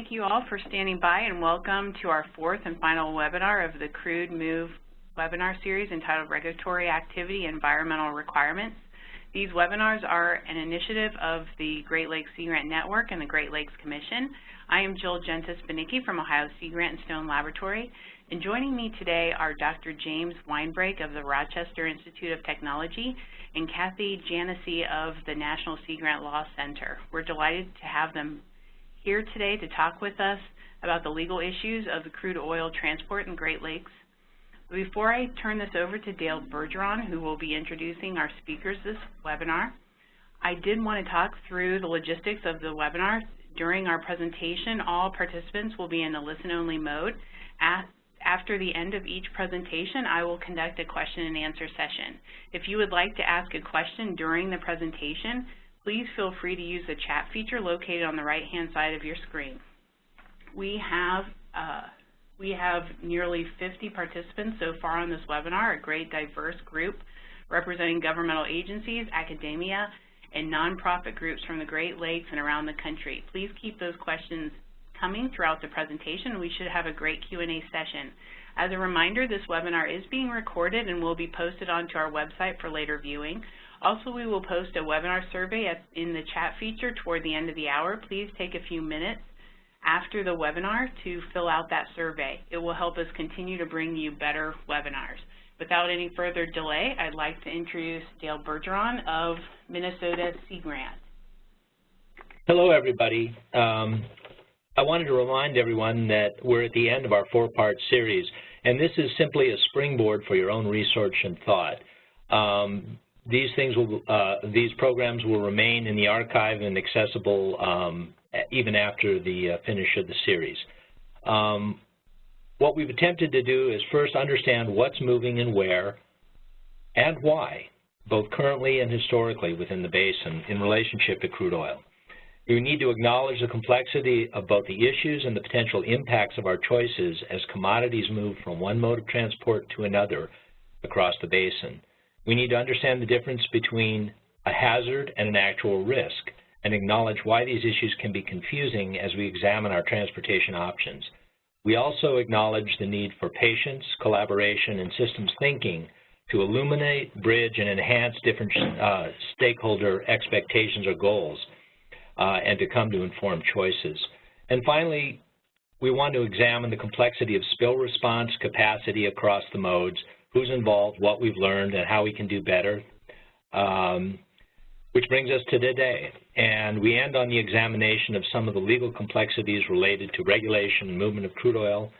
thank you all for standing by and welcome to our fourth and final webinar of the Crude Move webinar series entitled Regulatory Activity and Environmental Requirements. These webinars are an initiative of the Great Lakes Sea Grant Network and the Great Lakes Commission. I am Jill Jentes-Banicki from Ohio Sea Grant and Stone Laboratory, and joining me today are Dr. James Winebrake of the Rochester Institute of Technology and Kathy Janasie of the National Sea Grant Law Center. We're delighted to have them here today to talk with us about the legal issues of the crude oil transport in Great Lakes. Before I turn this over to Dale Bergeron, who will be introducing our speakers this webinar, I did want to talk through the logistics of the webinar. During our presentation, all participants will be in a listen-only mode. After the end of each presentation, I will conduct a question and answer session. If you would like to ask a question during the presentation, please feel free to use the chat feature located on the right-hand side of your screen. We have, uh, we have nearly 50 participants so far on this webinar, a great diverse group representing governmental agencies, academia, and nonprofit groups from the Great Lakes and around the country. Please keep those questions coming throughout the presentation. We should have a great Q&A session. As a reminder, this webinar is being recorded and will be posted onto our website for later viewing. Also, we will post a webinar survey in the chat feature toward the end of the hour. Please take a few minutes after the webinar to fill out that survey. It will help us continue to bring you better webinars. Without any further delay, I'd like to introduce Dale Bergeron of Minnesota Sea Grant. Hello, everybody. Um, I wanted to remind everyone that we're at the end of our four-part series, and this is simply a springboard for your own research and thought. Um, these things will, uh, these programs will remain in the archive and accessible um, even after the uh, finish of the series. Um, what we've attempted to do is first understand what's moving and where and why, both currently and historically within the basin in relationship to crude oil. We need to acknowledge the complexity of both the issues and the potential impacts of our choices as commodities move from one mode of transport to another across the basin. We need to understand the difference between a hazard and an actual risk and acknowledge why these issues can be confusing as we examine our transportation options. We also acknowledge the need for patience, collaboration, and systems thinking to illuminate, bridge, and enhance different uh, stakeholder expectations or goals uh, and to come to informed choices. And finally, we want to examine the complexity of spill response capacity across the modes who's involved, what we've learned, and how we can do better, um, which brings us to today. And we end on the examination of some of the legal complexities related to regulation and movement of crude oil,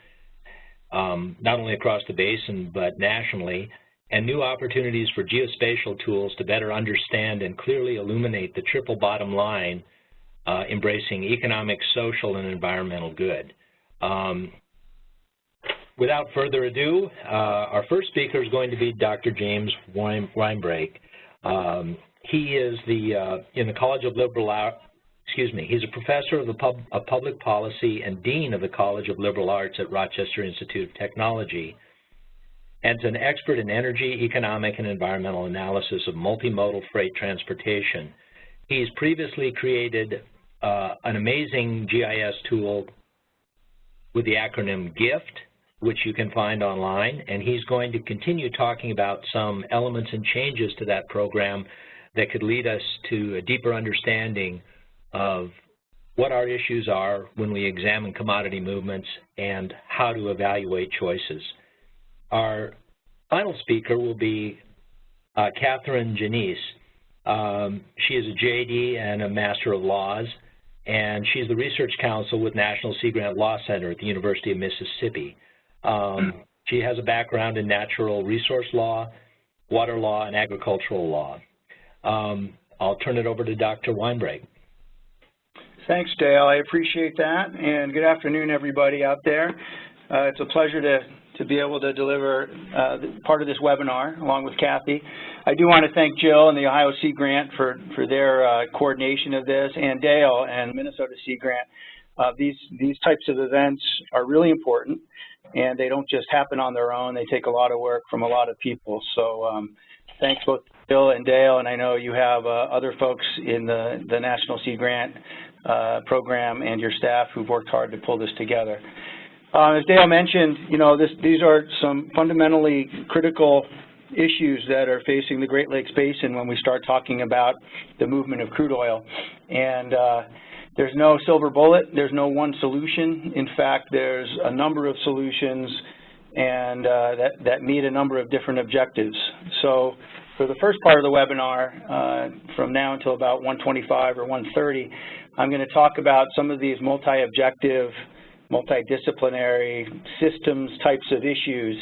um, not only across the basin, but nationally, and new opportunities for geospatial tools to better understand and clearly illuminate the triple bottom line, uh, embracing economic, social, and environmental good. Um, without further ado, uh, our first speaker is going to be Dr. James Winebrake. Um, he is the uh, in the College of Liberal Arts, excuse me, he's a professor of, the pub, of public policy and dean of the College of Liberal Arts at Rochester Institute of Technology and an expert in energy, economic, and environmental analysis of multimodal freight transportation. He's previously created uh, an amazing GIS tool with the acronym GIFT, which you can find online, and he's going to continue talking about some elements and changes to that program that could lead us to a deeper understanding of what our issues are when we examine commodity movements and how to evaluate choices. Our final speaker will be uh, Catherine Janasie. Um, she is a JD and a Master of Laws, and she's the Research Counsel with National Sea Grant Law Center at the University of Mississippi. Um, she has a background in natural resource law, water law, and agricultural law. Um, I'll turn it over to Dr. Winebrake. Thanks, Dale. I appreciate that. And good afternoon, everybody out there. Uh, it's a pleasure to, to be able to deliver uh, part of this webinar along with Kathy. I do want to thank Jill and the Ohio Sea Grant for, for their uh, coordination of this, and Dale and Minnesota Sea Grant. Uh, these, these types of events are really important and they don't just happen on their own. They take a lot of work from a lot of people. So um, thanks both Bill and Dale, and I know you have uh, other folks in the, the National Sea Grant uh, program and your staff who've worked hard to pull this together. Uh, as Dale mentioned, you know, this, these are some fundamentally critical issues that are facing the Great Lakes Basin when we start talking about the movement of crude oil. And uh, there's no silver bullet, there's no one solution. In fact, there's a number of solutions and uh, that, that meet a number of different objectives. So for the first part of the webinar, uh, from now until about 125 or 130, I'm going to talk about some of these multi-objective, multidisciplinary systems types of issues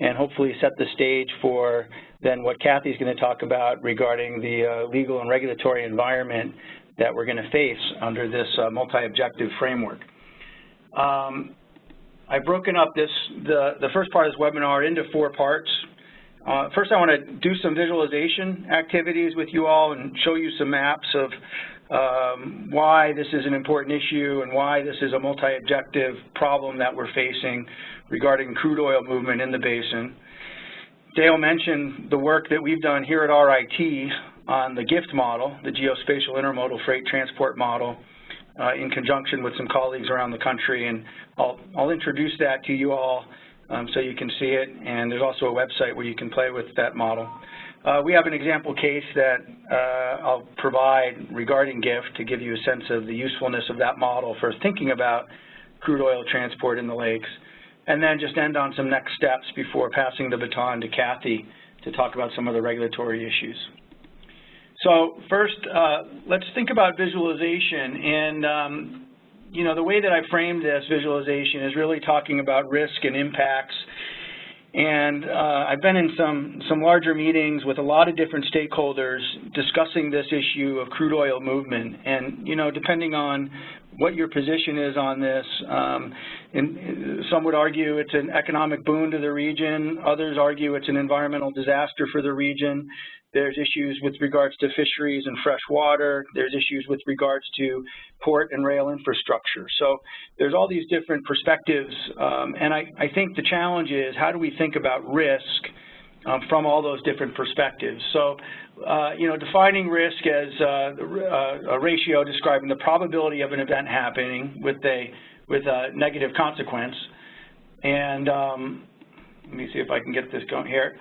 and hopefully set the stage for then what Kathy's going to talk about regarding the uh, legal and regulatory environment that we're going to face under this uh, multi-objective framework. Um, I've broken up this the, the first part of this webinar into four parts. Uh, first, I want to do some visualization activities with you all and show you some maps of um, why this is an important issue and why this is a multi-objective problem that we're facing regarding crude oil movement in the basin. Dale mentioned the work that we've done here at RIT on the GIFT model, the Geospatial Intermodal Freight Transport Model, uh, in conjunction with some colleagues around the country. And I'll, I'll introduce that to you all um, so you can see it. And there's also a website where you can play with that model. Uh, we have an example case that uh, I'll provide regarding GIFT to give you a sense of the usefulness of that model for thinking about crude oil transport in the lakes. And then just end on some next steps before passing the baton to Kathy to talk about some of the regulatory issues. So first, uh, let's think about visualization. And, um, you know, the way that I framed this visualization is really talking about risk and impacts. And uh, I've been in some, some larger meetings with a lot of different stakeholders discussing this issue of crude oil movement. And, you know, depending on what your position is on this, um, in, some would argue it's an economic boon to the region. Others argue it's an environmental disaster for the region. There's issues with regards to fisheries and fresh water. There's issues with regards to port and rail infrastructure. So there's all these different perspectives, um, and I, I, think the challenge is how do we think about risk um, from all those different perspectives. So, uh, you know, defining risk as uh, uh, a ratio describing the probability of an event happening with a with a negative consequence. And um, let me see if I can get this going here.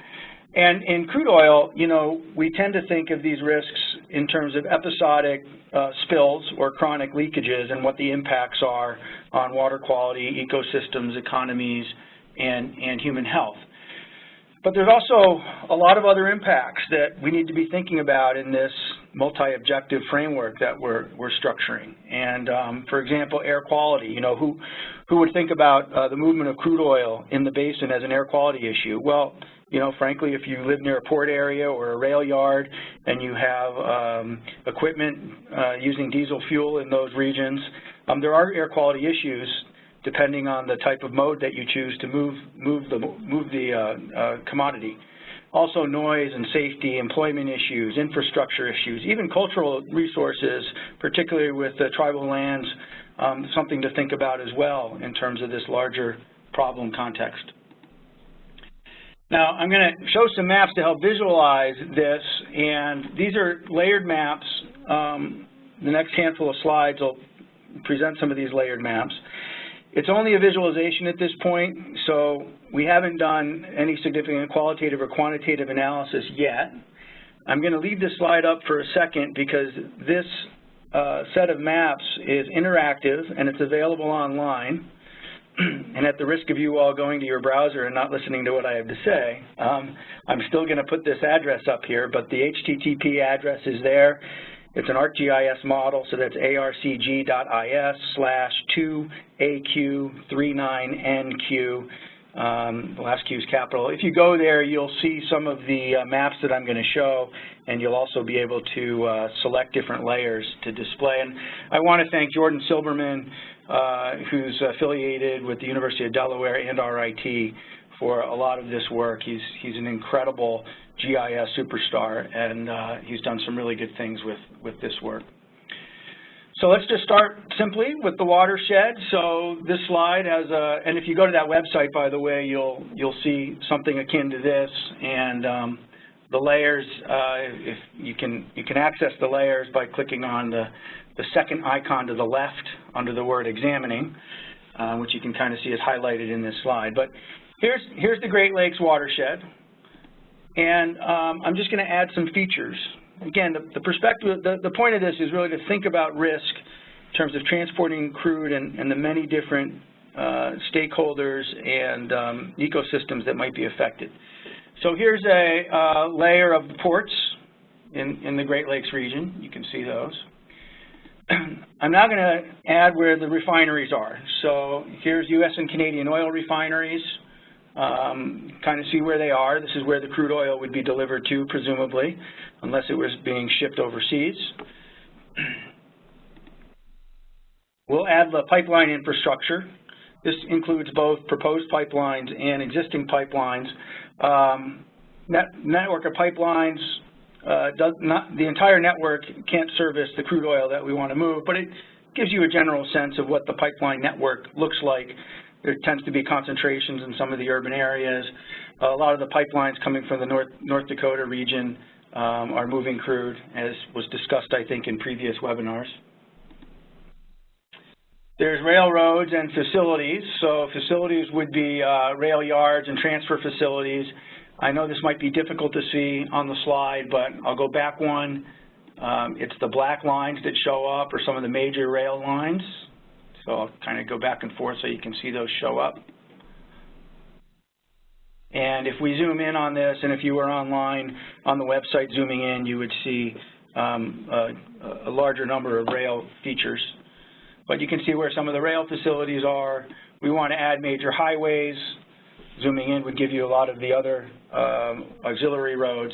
And in crude oil, you know, we tend to think of these risks in terms of episodic uh, spills or chronic leakages and what the impacts are on water quality, ecosystems, economies, and, and human health. But there's also a lot of other impacts that we need to be thinking about in this multi-objective framework that we're, we're structuring. And um, for example, air quality, you know, who, who would think about uh, the movement of crude oil in the basin as an air quality issue? Well, you know, frankly, if you live near a port area or a rail yard and you have um, equipment uh, using diesel fuel in those regions, um, there are air quality issues depending on the type of mode that you choose to move move the move the uh, uh, commodity. Also noise and safety, employment issues, infrastructure issues, even cultural resources, particularly with the tribal lands, um, something to think about as well in terms of this larger problem context. Now, I'm going to show some maps to help visualize this, and these are layered maps. Um, the next handful of slides will present some of these layered maps. It's only a visualization at this point, so we haven't done any significant qualitative or quantitative analysis yet. I'm going to leave this slide up for a second because this uh, set of maps is interactive and it's available online. and at the risk of you all going to your browser and not listening to what I have to say, um, I'm still going to put this address up here, but the HTTP address is there. It's an ArcGIS model, so that's arcg.is slash 2aq39nq. Um, the last Q is capital. If you go there, you'll see some of the uh, maps that I'm going to show, and you'll also be able to uh, select different layers to display. And I want to thank Jordan Silberman, who's affiliated with the University of Delaware and RIT for a lot of this work. He's, he's an incredible GIS superstar, and uh, he's done some really good things with, with this work. So let's just start simply with the watershed. So this slide has a, and if you go to that website, by the way, you'll you'll see something akin to this. And um, the layers, uh, if you can you can access the layers by clicking on the, the second icon to the left under the word examining, uh, which you can kind of see is highlighted in this slide. But here's, here's the Great Lakes watershed, and um, I'm just going to add some features. Again, the, the perspective, the, the point of this is really to think about risk in terms of transporting crude and, and the many different uh, stakeholders and um, ecosystems that might be affected. So here's a uh, layer of the ports in, in the Great Lakes region. You can see those. I'm now going to add where the refineries are. So here's U.S. and Canadian oil refineries. Um, kind of see where they are. This is where the crude oil would be delivered to, presumably, unless it was being shipped overseas. We'll add the pipeline infrastructure. This includes both proposed pipelines and existing pipelines. Um, net, network of pipelines uh, does not, the entire network can't service the crude oil that we want to move, but it gives you a general sense of what the pipeline network looks like. There tends to be concentrations in some of the urban areas. a lot of the pipelines coming from the North, North Dakota region um, are moving crude, as was discussed, I think, in previous webinars. There's railroads and facilities. So facilities would be uh, rail yards and transfer facilities. I know this might be difficult to see on the slide, but I'll go back one. Um, it's the black lines that show up or some of the major rail lines. So I'll kind of go back and forth so you can see those show up. And if we zoom in on this, and if you were online on the website zooming in, you would see um, a, a larger number of rail features but you can see where some of the rail facilities are. We want to add major highways. Zooming in would give you a lot of the other um, auxiliary roads,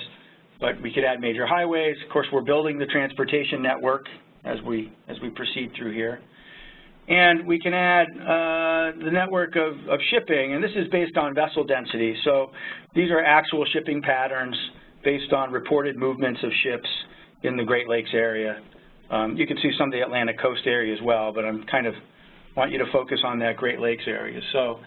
but we could add major highways. Of course, we're building the transportation network as we, as we proceed through here. And we can add uh, the network of, of shipping, and this is based on vessel density. So these are actual shipping patterns based on reported movements of ships in the Great Lakes area. Um, you can see some of the Atlantic coast area as well, but I'm kind of want you to focus on that Great Lakes area. So,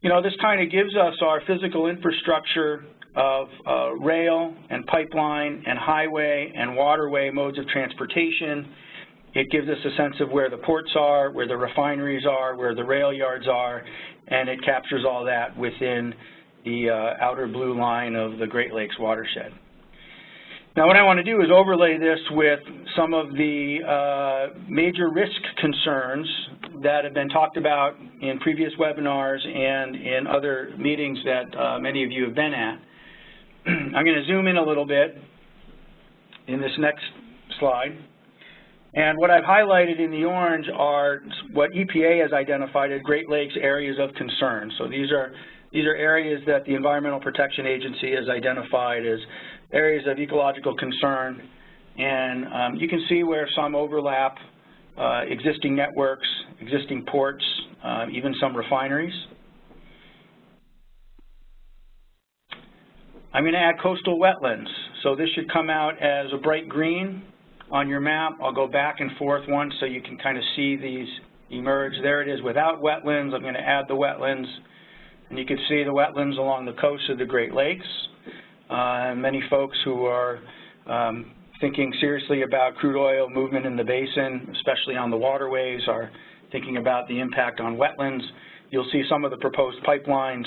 you know, this kind of gives us our physical infrastructure of uh, rail and pipeline and highway and waterway modes of transportation. It gives us a sense of where the ports are, where the refineries are, where the rail yards are, and it captures all that within the uh, outer blue line of the Great Lakes watershed. Now what I want to do is overlay this with some of the uh, major risk concerns that have been talked about in previous webinars and in other meetings that uh, many of you have been at. I'm going to zoom in a little bit in this next slide. And what I've highlighted in the orange are what EPA has identified as Great Lakes areas of concern. So these are these are areas that the Environmental Protection Agency has identified as areas of ecological concern. And um, you can see where some overlap, uh, existing networks, existing ports, uh, even some refineries. I'm going to add coastal wetlands. So this should come out as a bright green on your map. I'll go back and forth once so you can kind of see these emerge. There it is without wetlands. I'm going to add the wetlands. And you can see the wetlands along the coast of the Great Lakes. Uh, many folks who are um, thinking seriously about crude oil movement in the basin, especially on the waterways, are thinking about the impact on wetlands. You'll see some of the proposed pipelines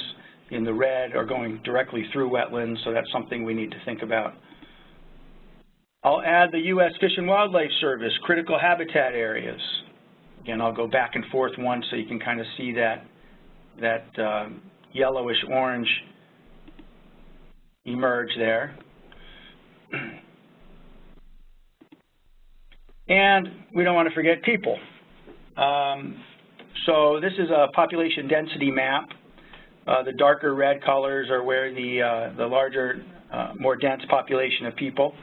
in the red are going directly through wetlands, so that's something we need to think about. I'll add the U.S. Fish and Wildlife Service, critical habitat areas. Again, I'll go back and forth once so you can kind of see that, that uh, yellowish orange emerge there. And we don't want to forget people. Um, so this is a population density map. Uh, the darker red colors are where the, uh, the larger, uh, more dense population of people.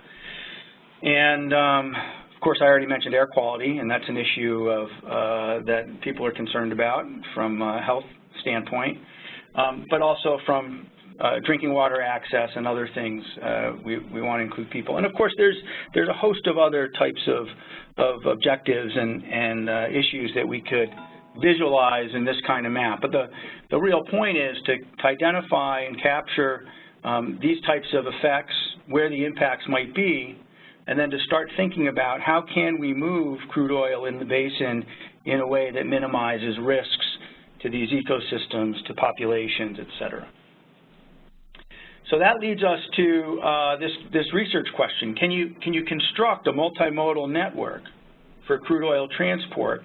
And um, of course, I already mentioned air quality, and that's an issue of, uh, that people are concerned about from a health standpoint, um, but also from uh, drinking water access and other things, uh, we, we want to include people. And of course, there's, there's a host of other types of, of objectives and, and uh, issues that we could visualize in this kind of map. But the, the real point is to, to identify and capture um, these types of effects, where the impacts might be, and then to start thinking about how can we move crude oil in the basin in a way that minimizes risks to these ecosystems, to populations, et cetera. So that leads us to uh, this, this research question. Can you, can you construct a multimodal network for crude oil transport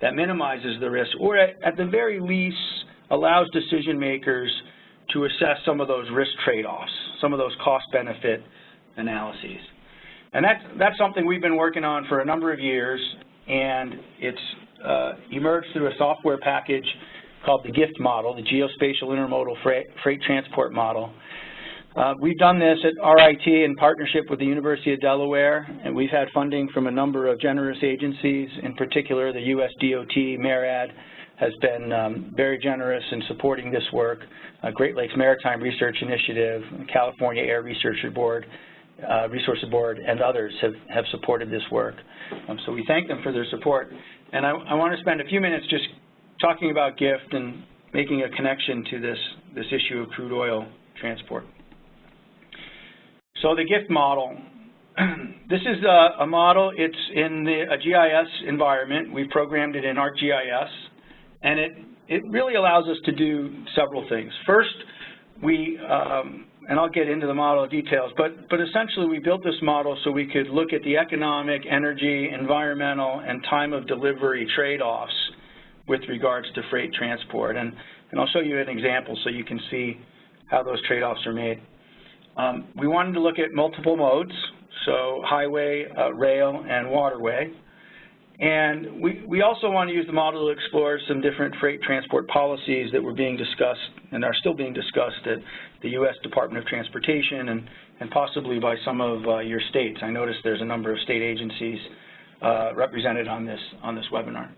that minimizes the risk, or at, at the very least allows decision makers to assess some of those risk trade-offs, some of those cost-benefit analyses. And that's, that's something we've been working on for a number of years, and it's uh, emerged through a software package called the GIFT model, the Geospatial Intermodal Freight, Freight Transport Model. Uh, we've done this at RIT in partnership with the University of Delaware, and we've had funding from a number of generous agencies, in particular the US DOT, MARAD, has been um, very generous in supporting this work. Uh, Great Lakes Maritime Research Initiative, California Air Research Board, uh, Resources Board, and others have, have supported this work. Um, so we thank them for their support. And I, I want to spend a few minutes just talking about GIFT and making a connection to this, this issue of crude oil transport. So the GIFT model, this is a, a, model, it's in the, a GIS environment. We've programmed it in ArcGIS, and it, it really allows us to do several things. First, we, um, and I'll get into the model details, but, but essentially we built this model so we could look at the economic, energy, environmental, and time of delivery trade-offs with regards to freight transport. And, and I'll show you an example so you can see how those trade-offs are made. Um, we wanted to look at multiple modes, so highway, uh, rail, and waterway. And we, we also want to use the model to explore some different freight transport policies that were being discussed and are still being discussed at the U.S. Department of Transportation and, and possibly by some of uh, your states. I noticed there's a number of state agencies uh, represented on this, on this webinar.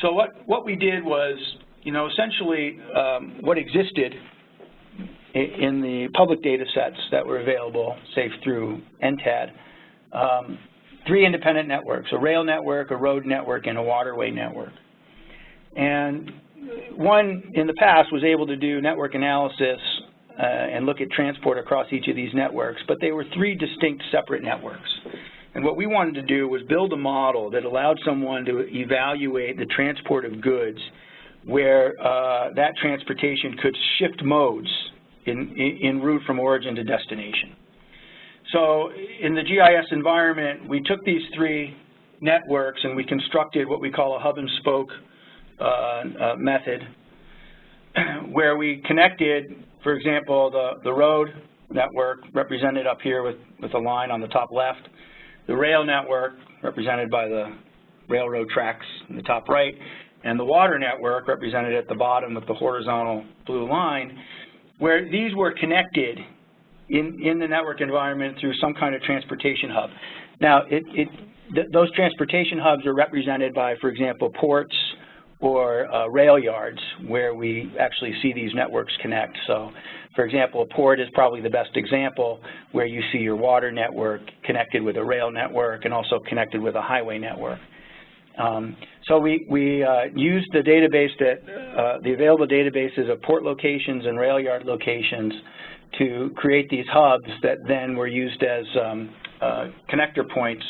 So what, what we did was, you know, essentially um, what existed in the public data sets that were available, say through NTAD, um, three independent networks, a rail network, a road network, and a waterway network. And one in the past was able to do network analysis uh, and look at transport across each of these networks, but they were three distinct separate networks. And what we wanted to do was build a model that allowed someone to evaluate the transport of goods where uh, that transportation could shift modes in, in, route from origin to destination. So in the GIS environment, we took these three networks and we constructed what we call a hub and spoke uh, uh, method where we connected, for example, the, the road network represented up here with, with a line on the top left, the rail network represented by the railroad tracks in the top right, and the water network represented at the bottom with the horizontal blue line, where these were connected in, in the network environment through some kind of transportation hub. Now, it, it, th those transportation hubs are represented by, for example, ports or uh, rail yards where we actually see these networks connect. So, for example, a port is probably the best example where you see your water network connected with a rail network and also connected with a highway network. Um, so we, we uh, used the database that, uh, the available databases of port locations and rail yard locations to create these hubs that then were used as um, uh, connector points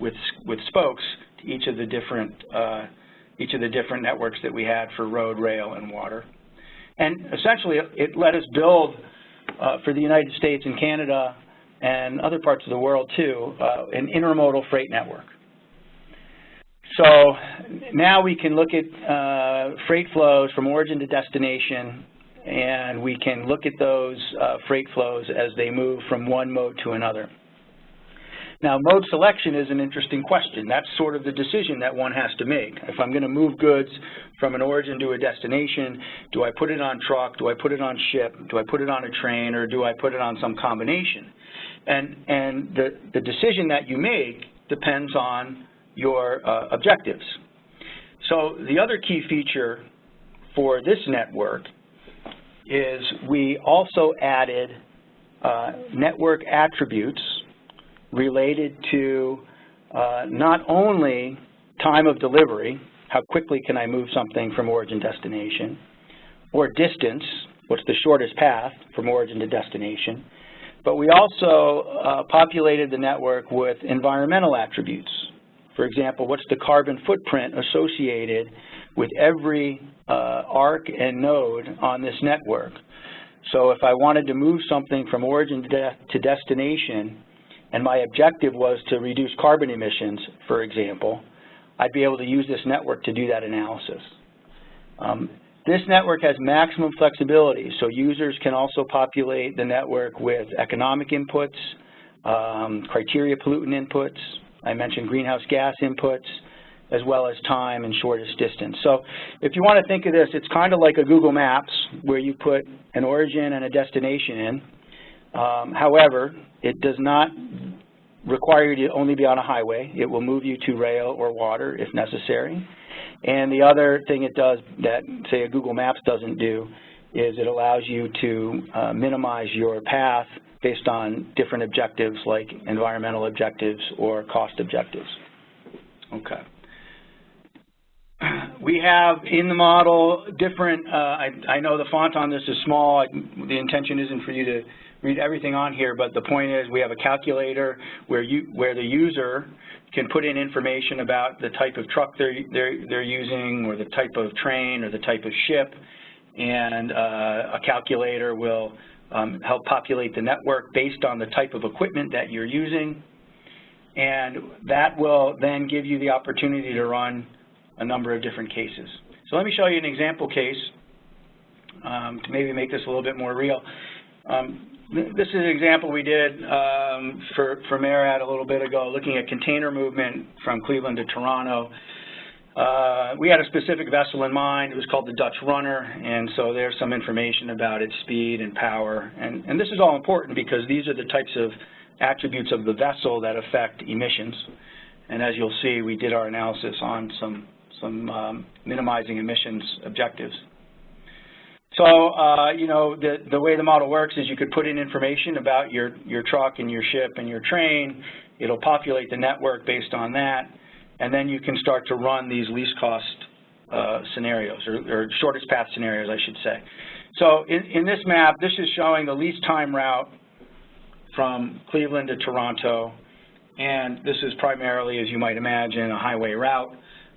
with with spokes to each of the different each of the different networks that we had for road, rail, and water. And essentially, it let us build uh, for the United States and Canada and other parts of the world too uh, an intermodal freight network. So now we can look at uh, freight flows from origin to destination and we can look at those uh, freight flows as they move from one mode to another. Now, mode selection is an interesting question. That's sort of the decision that one has to make. If I'm going to move goods from an origin to a destination, do I put it on truck, do I put it on ship, do I put it on a train, or do I put it on some combination? And, and the, the decision that you make depends on your uh, objectives. So the other key feature for this network is we also added uh, network attributes related to uh, not only time of delivery, how quickly can I move something from origin to destination, or distance, what's the shortest path from origin to destination. But we also uh, populated the network with environmental attributes. For example, what's the carbon footprint associated with every uh, arc and node on this network? So if I wanted to move something from origin to, de to destination, and my objective was to reduce carbon emissions, for example, I'd be able to use this network to do that analysis. Um, this network has maximum flexibility, so users can also populate the network with economic inputs, um, criteria pollutant inputs, I mentioned greenhouse gas inputs, as well as time and shortest distance. So if you want to think of this, it's kind of like a Google Maps where you put an origin and a destination in. Um, however, it does not require you to only be on a highway. It will move you to rail or water if necessary. And the other thing it does that, say, a Google Maps doesn't do is it allows you to uh, minimize your path based on different objectives like environmental objectives or cost objectives. Okay. We have in the model different, uh, I, I, know the font on this is small. The intention isn't for you to read everything on here, but the point is we have a calculator where, you, where the user can put in information about the type of truck they're, they're, they're using or the type of train or the type of ship, and uh, a calculator will help populate the network based on the type of equipment that you're using, and that will then give you the opportunity to run a number of different cases. So let me show you an example case um, to maybe make this a little bit more real. Um, this is an example we did um, for, for MARAD a little bit ago, looking at container movement from Cleveland to Toronto. Uh, we had a specific vessel in mind. It was called the Dutch Runner, and so there's some information about its speed and power. And, and this is all important because these are the types of attributes of the vessel that affect emissions. And as you'll see, we did our analysis on some, some um, minimizing emissions objectives. So, uh, you know, the, the way the model works is you could put in information about your, your truck and your ship and your train. It'll populate the network based on that. And then you can start to run these least cost uh, scenarios, or, or, shortest path scenarios, I should say. So in, in this map, this is showing the least time route from Cleveland to Toronto. And this is primarily, as you might imagine, a highway route.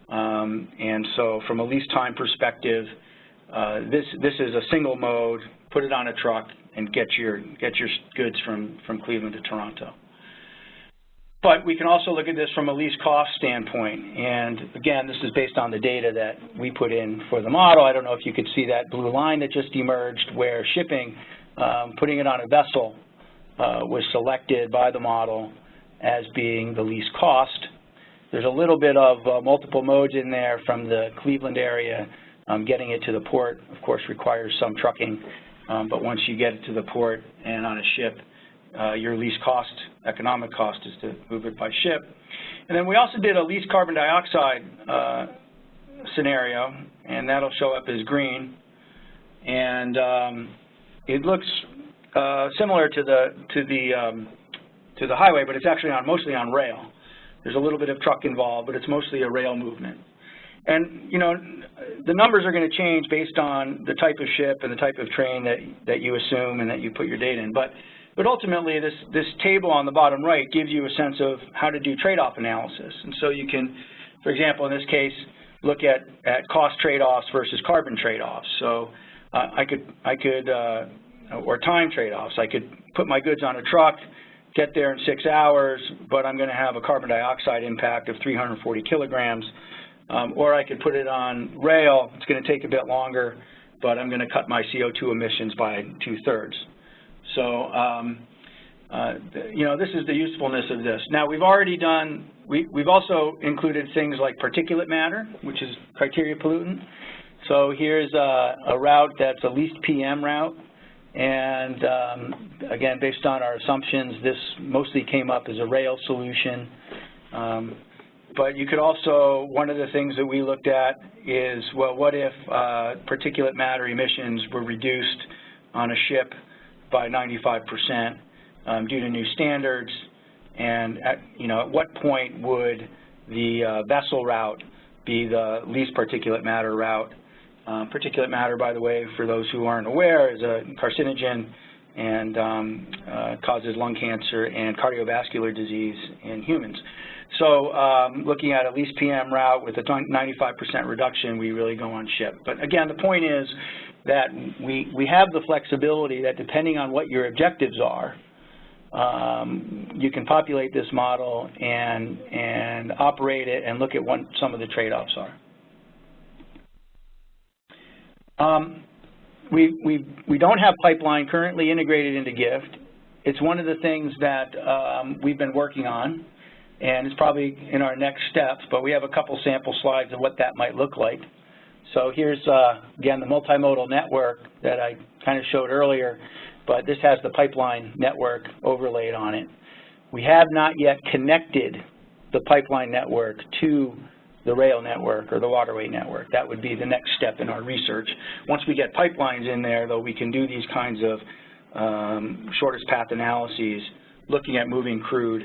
Um, and so from a least time perspective, uh, this this is a single mode. Put it on a truck and get your get your goods from from Cleveland to Toronto. But we can also look at this from a least cost standpoint. And again, this is based on the data that we put in for the model. I don't know if you could see that blue line that just emerged where shipping, um, putting it on a vessel uh, was selected by the model as being the least cost. There's a little bit of uh, multiple modes in there from the Cleveland area um, getting it to the port, of course, requires some trucking, um, but once you get it to the port and on a ship, uh, your least cost, economic cost is to move it by ship. And then we also did a least carbon dioxide uh, scenario, and that'll show up as green. And um, it looks uh, similar to the to the um, to the highway, but it's actually on mostly on rail. There's a little bit of truck involved, but it's mostly a rail movement. And, you know, the numbers are going to change based on the type of ship and the type of train that, that you assume and that you put your data in. But, but ultimately, this, this table on the bottom right gives you a sense of how to do trade-off analysis. And so you can, for example, in this case, look at, at cost trade-offs versus carbon trade-offs. So uh, I could, I could uh, or time trade-offs. I could put my goods on a truck, get there in six hours, but I'm going to have a carbon dioxide impact of 340 kilograms. Um, or I could put it on rail. It's going to take a bit longer, but I'm going to cut my CO2 emissions by two-thirds. So, um, uh, you know, this is the usefulness of this. Now, we've already done, we, we've also included things like particulate matter, which is criteria pollutant. So here's a, a route that's a least PM route. And um, again, based on our assumptions, this mostly came up as a rail solution. Um, but you could also, one of the things that we looked at is, well, what if uh, particulate matter emissions were reduced on a ship by 95% um, due to new standards, and at, you know, at what point would the uh, vessel route be the least particulate matter route? Um, particulate matter, by the way, for those who aren't aware, is a carcinogen and um, uh, causes lung cancer and cardiovascular disease in humans. So um, looking at a least PM route with a 95% reduction, we really go on ship. But again, the point is that we, we have the flexibility that depending on what your objectives are, um, you can populate this model and, and operate it and look at what some of the trade-offs are. Um, we, we, we don't have pipeline currently integrated into GIFT. It's one of the things that um, we've been working on, and it's probably in our next steps, but we have a couple sample slides of what that might look like. So here's, uh, again, the multimodal network that I kind of showed earlier, but this has the pipeline network overlaid on it. We have not yet connected the pipeline network to the rail network or the waterway network. That would be the next step in our research. Once we get pipelines in there, though, we can do these kinds of um, shortest path analyses, looking at moving crude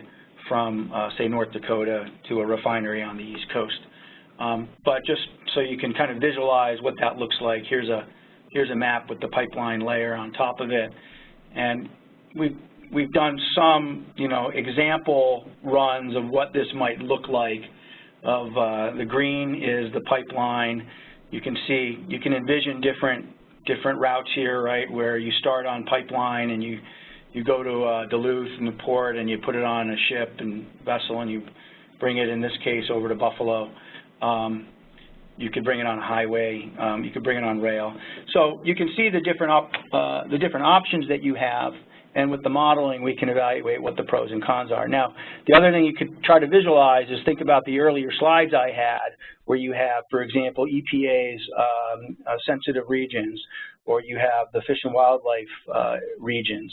from, uh, say, North Dakota to a refinery on the East Coast. Um, but just so you can kind of visualize what that looks like, here's a here's a map with the pipeline layer on top of it, and we've we've done some, you know, example runs of what this might look like of uh, the green is the pipeline. You can see, you can envision different different routes here, right, where you start on pipeline and you you go to uh, Duluth and the port and you put it on a ship and vessel and you bring it, in this case, over to Buffalo. Um, you could bring it on highway. Um, you could bring it on rail. So you can see the different op, uh, the different options that you have and with the modeling, we can evaluate what the pros and cons are. Now, the other thing you could try to visualize is think about the earlier slides I had where you have, for example, EPA's um, uh, sensitive regions, or you have the fish and wildlife uh, regions,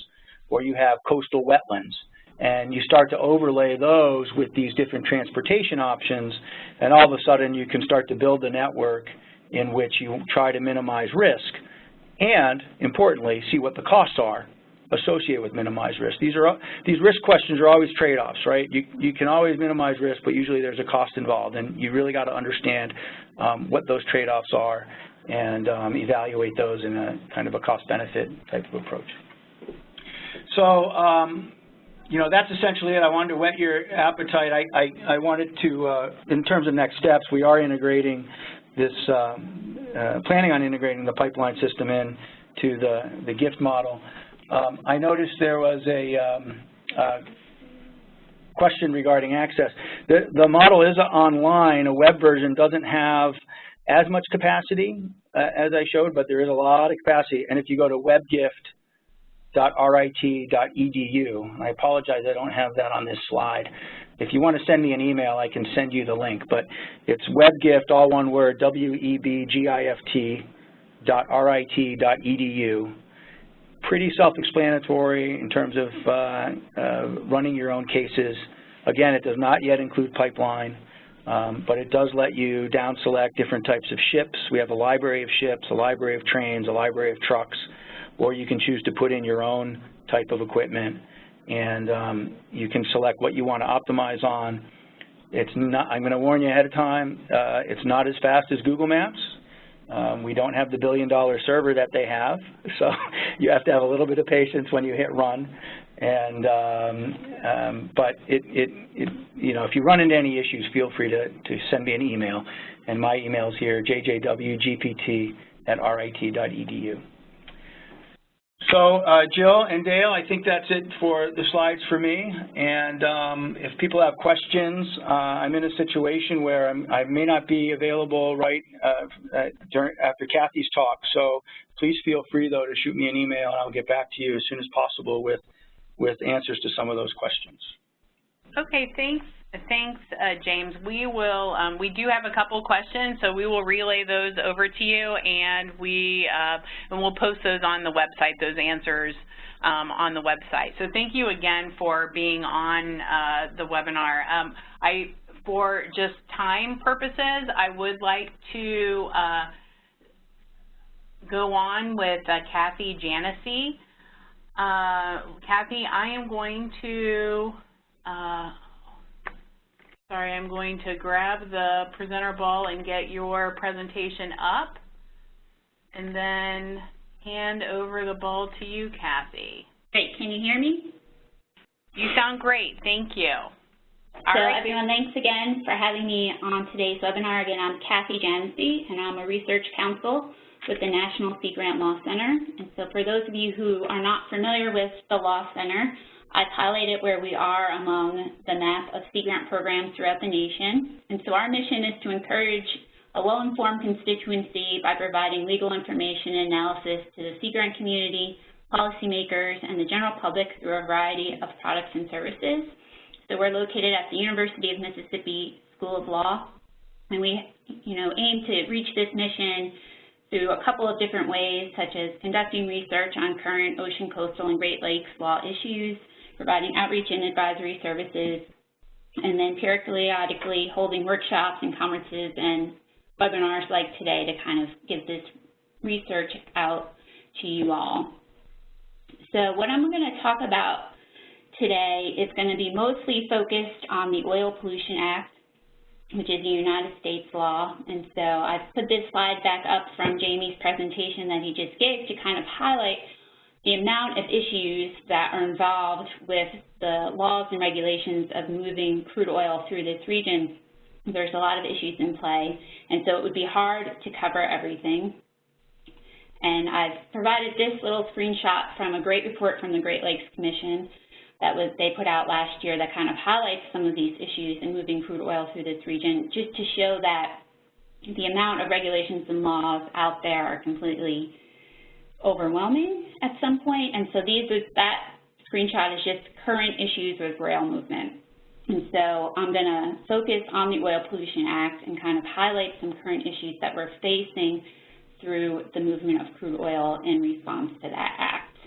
or you have coastal wetlands. And you start to overlay those with these different transportation options, and all of a sudden you can start to build a network in which you try to minimize risk and, importantly, see what the costs are associated with minimized risk. These are these risk questions are always trade-offs, right? You you can always minimize risk, but usually there's a cost involved, and you really got to understand um, what those trade-offs are and um, evaluate those in a kind of a cost-benefit type of approach. So, um, you know, that's essentially it. I wanted to whet your appetite. I I, I wanted to, uh, in terms of next steps, we are integrating this, uh, uh, planning on integrating the pipeline system in to the the GIFT model. Um, I noticed there was a um, uh, question regarding access. The, the model is online. A web version doesn't have as much capacity uh, as I showed, but there is a lot of capacity. And if you go to webgift.rit.edu, I apologize I don't have that on this slide. If you want to send me an email, I can send you the link. But it's webgift, all one word, W-E-B-G-I-F-T dot R-I-T.edu pretty self-explanatory in terms of uh, uh, running your own cases. Again, it does not yet include pipeline, um, but it does let you down select different types of ships. We have a library of ships, a library of trains, a library of trucks, or you can choose to put in your own type of equipment, and um, you can select what you want to optimize on. It's not, I'm going to warn you ahead of time, uh, it's not as fast as Google Maps. Um, we don't have the billion dollar server that they have, so you have to have a little bit of patience when you hit run. And um, um, but it, it, it, you know, if you run into any issues, feel free to, to send me an email. And my email is here, jjwgpt at rit.edu. So uh, Jill and Dale, I think that's it for the slides for me. And um, if people have questions, uh, I'm in a situation where I'm, i may not be available right uh, during, after Kathy's talk. So please feel free, though, to shoot me an email, and I'll get back to you as soon as possible with, with answers to some of those questions. Okay, thanks. Thanks, uh, James. We will, um, we do have a couple questions, so we will relay those over to you, and we, uh, and we'll post those on the website, those answers um, on the website. So thank you again for being on uh, the webinar. Um, I, for just time purposes, I would like to uh, go on with uh, Kathy Janasie. Uh, Kathy, I am going to sorry, I'm going to grab the presenter ball and get your presentation up And then hand over the ball to you, Kathy. Great, can you hear me? You sound great, thank you. All so right. everyone, thanks again for having me on today's webinar. Again, I'm Kathy Janasie, and I'm a research counsel with the National Sea Grant Law Center. And so for those of you who are not familiar with the Law Center, I've highlighted where we are among the map of Sea Grant programs throughout the nation. And so our mission is to encourage a well-informed constituency by providing legal information and analysis to the Sea Grant community, policymakers, and the general public through a variety of products and services. So we're located at the University of Mississippi School of Law, and we you know, aim to reach this mission through a couple of different ways, such as conducting research on current ocean, coastal, and Great Lakes law issues, providing outreach and advisory services, and then periodically holding workshops and conferences and webinars like today to kind of give this research out to you all. So what I'm going to talk about today is going to be mostly focused on the Oil Pollution Act, which is a United States law. And so I've put this slide back up from Jamie's presentation that he just gave to kind of highlight the amount of issues that are involved with the laws and regulations of moving crude oil through this region. There's a lot of issues in play, and so it would be hard to cover everything. And I've provided this little screenshot from a great report from the Great Lakes Commission that was they put out last year that kind of highlights some of these issues in moving crude oil through this region, just to show that the amount of regulations and laws out there are completely overwhelming at some point. And so these that screenshot is just current issues with rail movement. And so I'm going to focus on the Oil Pollution Act and kind of highlight some current issues that we're facing through the movement of crude oil in response to that act.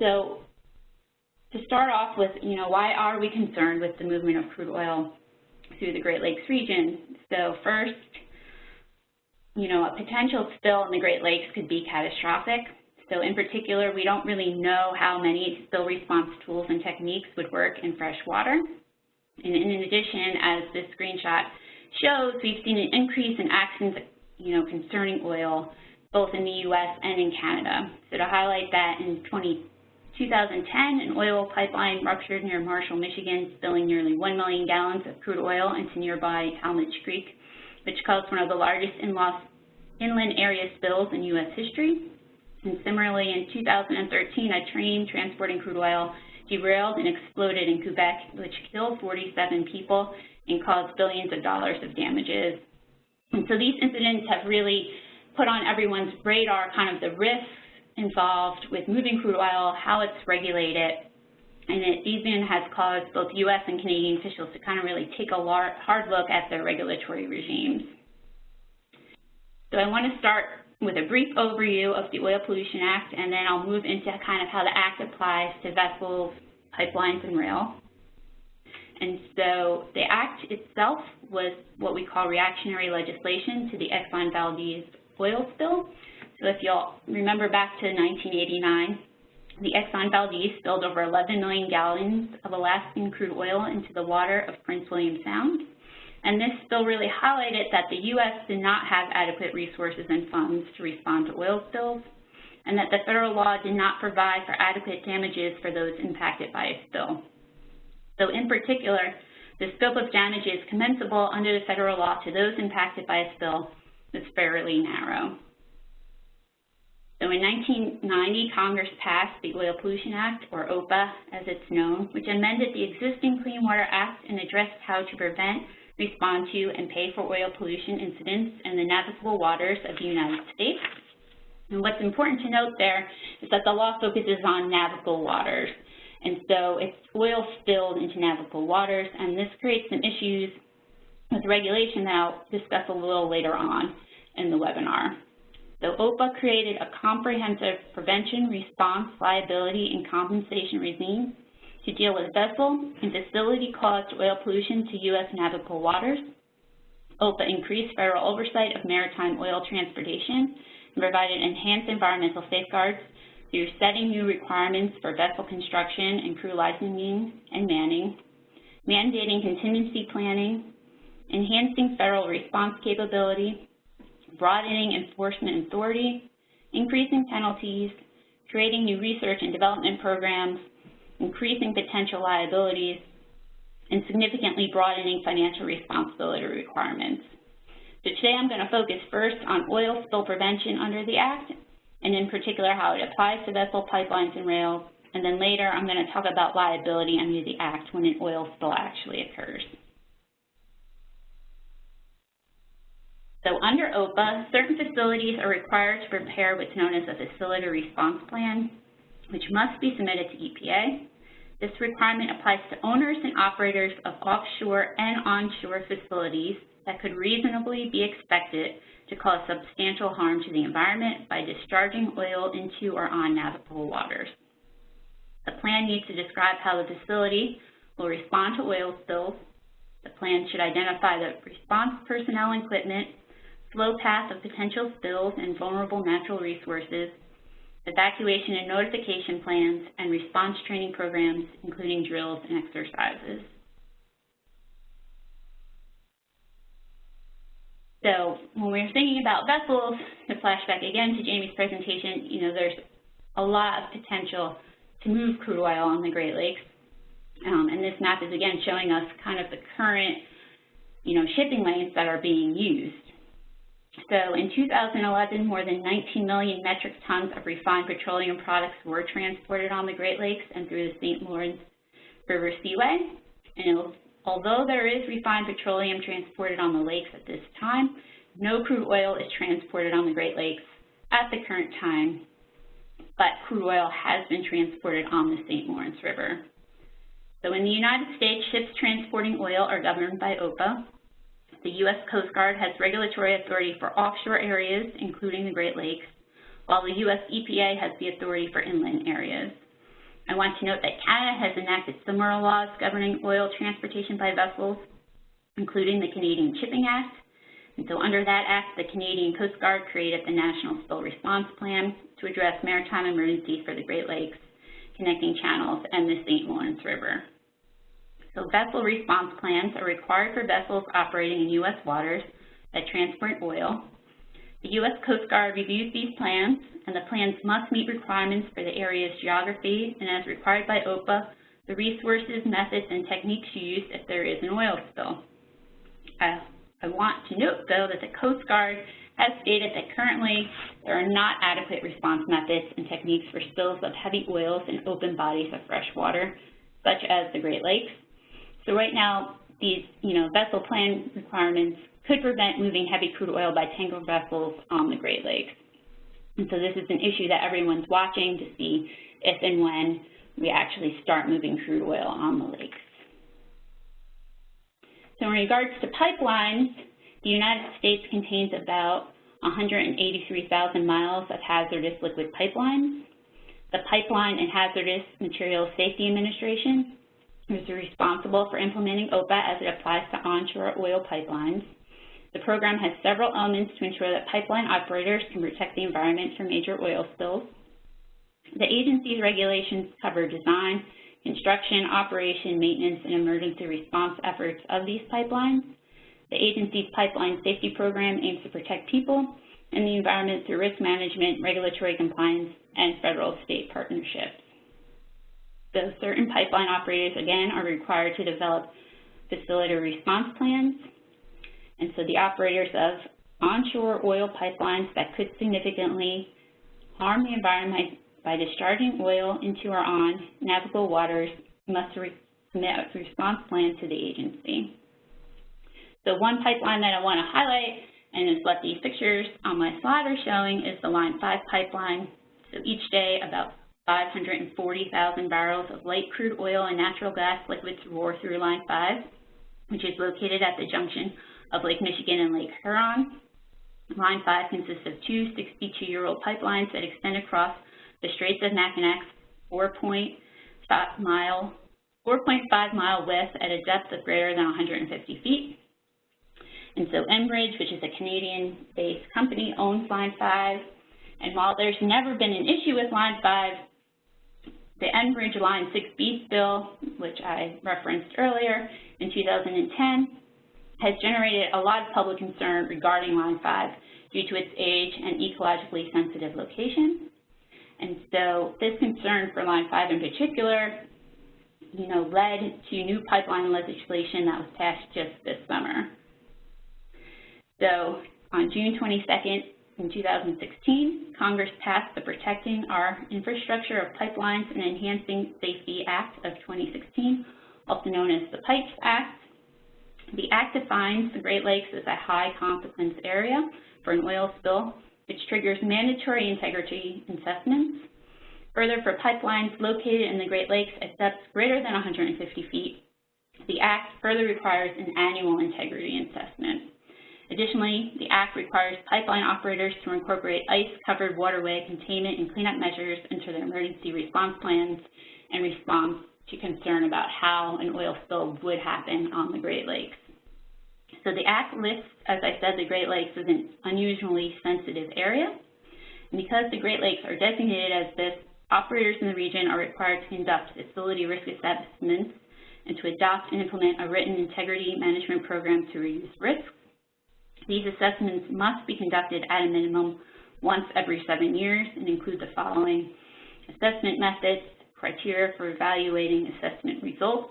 So to start off with, you know, why are we concerned with the movement of crude oil through the Great Lakes region? So first, you know, a potential spill in the Great Lakes could be catastrophic. So in particular, we don't really know how many spill response tools and techniques would work in fresh water. And in addition, as this screenshot shows, we've seen an increase in accidents, you know, concerning oil, both in the U.S. and in Canada. So to highlight that, in 20, 2010, an oil pipeline ruptured near Marshall, Michigan, spilling nearly 1 million gallons of crude oil into nearby Talmadge Creek, which caused one of the largest inland area spills in U.S. history. And similarly, in 2013, a train transporting crude oil derailed and exploded in Quebec, which killed 47 people and caused billions of dollars of damages. And so these incidents have really put on everyone's radar kind of the risks involved with moving crude oil, how it's regulated, and it even has caused both U.S. and Canadian officials to kind of really take a hard look at their regulatory regimes. So I want to start with a brief overview of the Oil Pollution Act, and then I'll move into kind of how the Act applies to vessels, pipelines, and rail. And so the Act itself was what we call reactionary legislation to the Exxon Valdez oil spill. So if you'll remember back to 1989, the Exxon Valdez spilled over 11 million gallons of Alaskan crude oil into the water of Prince William Sound. And this spill really highlighted that the U.S. did not have adequate resources and funds to respond to oil spills, and that the federal law did not provide for adequate damages for those impacted by a spill. So in particular, the scope of damages compensable under the federal law to those impacted by a spill is fairly narrow. So in 1990, Congress passed the Oil Pollution Act, or OPA as it's known, which amended the existing Clean Water Act and addressed how to prevent respond to, and pay for oil pollution incidents in the navigable waters of the United States. And what's important to note there is that the law focuses on navigable waters. And so it's oil spilled into navigable waters, and this creates some issues with regulation that I'll discuss a little later on in the webinar. So OPA created a comprehensive prevention, response, liability, and compensation regime to deal with vessel and facility-caused oil pollution to U.S. navigable waters. OPA increased federal oversight of maritime oil transportation and provided enhanced environmental safeguards through setting new requirements for vessel construction and crew licensing and manning, mandating contingency planning, enhancing federal response capability, broadening enforcement authority, increasing penalties, creating new research and development programs, increasing potential liabilities, and significantly broadening financial responsibility requirements. So today I'm going to focus first on oil spill prevention under the Act, and in particular how it applies to vessel pipelines and rails, and then later I'm going to talk about liability under the Act when an oil spill actually occurs. So under OPA, certain facilities are required to prepare what's known as a facility response plan, which must be submitted to EPA. This requirement applies to owners and operators of offshore and onshore facilities that could reasonably be expected to cause substantial harm to the environment by discharging oil into or on navigable waters. The plan needs to describe how the facility will respond to oil spills. The plan should identify the response personnel and equipment, flow path of potential spills and vulnerable natural resources, evacuation and notification plans, and response training programs, including drills and exercises. So when we're thinking about vessels, to flashback again to Jamie's presentation, you know, there's a lot of potential to move crude oil on the Great Lakes. Um, and this map is again showing us kind of the current, you know, shipping lanes that are being used. So in 2011, more than 19 million metric tons of refined petroleum products were transported on the Great Lakes and through the St. Lawrence River Seaway. And although there is refined petroleum transported on the lakes at this time, no crude oil is transported on the Great Lakes at the current time, but crude oil has been transported on the St. Lawrence River. So in the United States, ships transporting oil are governed by OPA, the U.S. Coast Guard has regulatory authority for offshore areas, including the Great Lakes, while the U.S. EPA has the authority for inland areas. I want to note that Canada has enacted similar laws governing oil transportation by vessels, including the Canadian Shipping Act. And so under that act, the Canadian Coast Guard created the National Spill Response Plan to address maritime emergencies for the Great Lakes, connecting channels, and the St. Lawrence River. So vessel response plans are required for vessels operating in U.S. waters that transport oil. The U.S. Coast Guard reviews these plans, and the plans must meet requirements for the area's geography and as required by OPA, the resources, methods, and techniques used if there is an oil spill. I, want to note, though, that the Coast Guard has stated that currently there are not adequate response methods and techniques for spills of heavy oils in open bodies of fresh water, such as the Great Lakes, so right now, these, you know, vessel plan requirements could prevent moving heavy crude oil by tanker vessels on the Great Lakes. And so this is an issue that everyone's watching to see if and when we actually start moving crude oil on the lakes. So in regards to pipelines, the United States contains about 183,000 miles of hazardous liquid pipelines. The Pipeline and Hazardous Materials Safety Administration is responsible for implementing OPA as it applies to onshore oil pipelines. The program has several elements to ensure that pipeline operators can protect the environment from major oil spills. The agency's regulations cover design, construction, operation, maintenance, and emergency response efforts of these pipelines. The agency's pipeline safety program aims to protect people and the environment through risk management, regulatory compliance, and federal-state partnerships. The certain pipeline operators, again, are required to develop facility response plans. And so the operators of onshore oil pipelines that could significantly harm the environment by discharging oil into or on navigable waters must submit a response plan to the agency. So one pipeline that I want to highlight, and is what these pictures on my slide are showing, is the Line 5 pipeline. So each day, about 540,000 barrels of light crude oil and natural gas liquids roar through Line 5, which is located at the junction of Lake Michigan and Lake Huron. Line 5 consists of two 62-year-old pipelines that extend across the Straits of Mackinac, 4.5 mile, 4.5 mile width at a depth of greater than 150 feet. And so Enbridge, which is a Canadian-based company, owns Line 5. And while there's never been an issue with Line 5, the Enbridge Line 6B spill, which I referenced earlier in 2010, has generated a lot of public concern regarding Line 5 due to its age and ecologically sensitive location. And so this concern for Line 5 in particular, you know, led to new pipeline legislation that was passed just this summer. So on June 22nd, in 2016, Congress passed the Protecting Our Infrastructure of Pipelines and Enhancing Safety Act of 2016, also known as the PIPES Act. The act defines the Great Lakes as a high consequence area for an oil spill, which triggers mandatory integrity assessments. Further, for pipelines located in the Great Lakes at depths greater than 150 feet, the act further requires an annual integrity assessment. Additionally, the Act requires pipeline operators to incorporate ice-covered waterway containment and cleanup measures into their emergency response plans in response to concern about how an oil spill would happen on the Great Lakes. So the Act lists, as I said, the Great Lakes as an unusually sensitive area. And because the Great Lakes are designated as this, operators in the region are required to conduct facility risk assessments and to adopt and implement a written integrity management program to reduce risk these assessments must be conducted at a minimum once every seven years and include the following assessment methods, criteria for evaluating assessment results,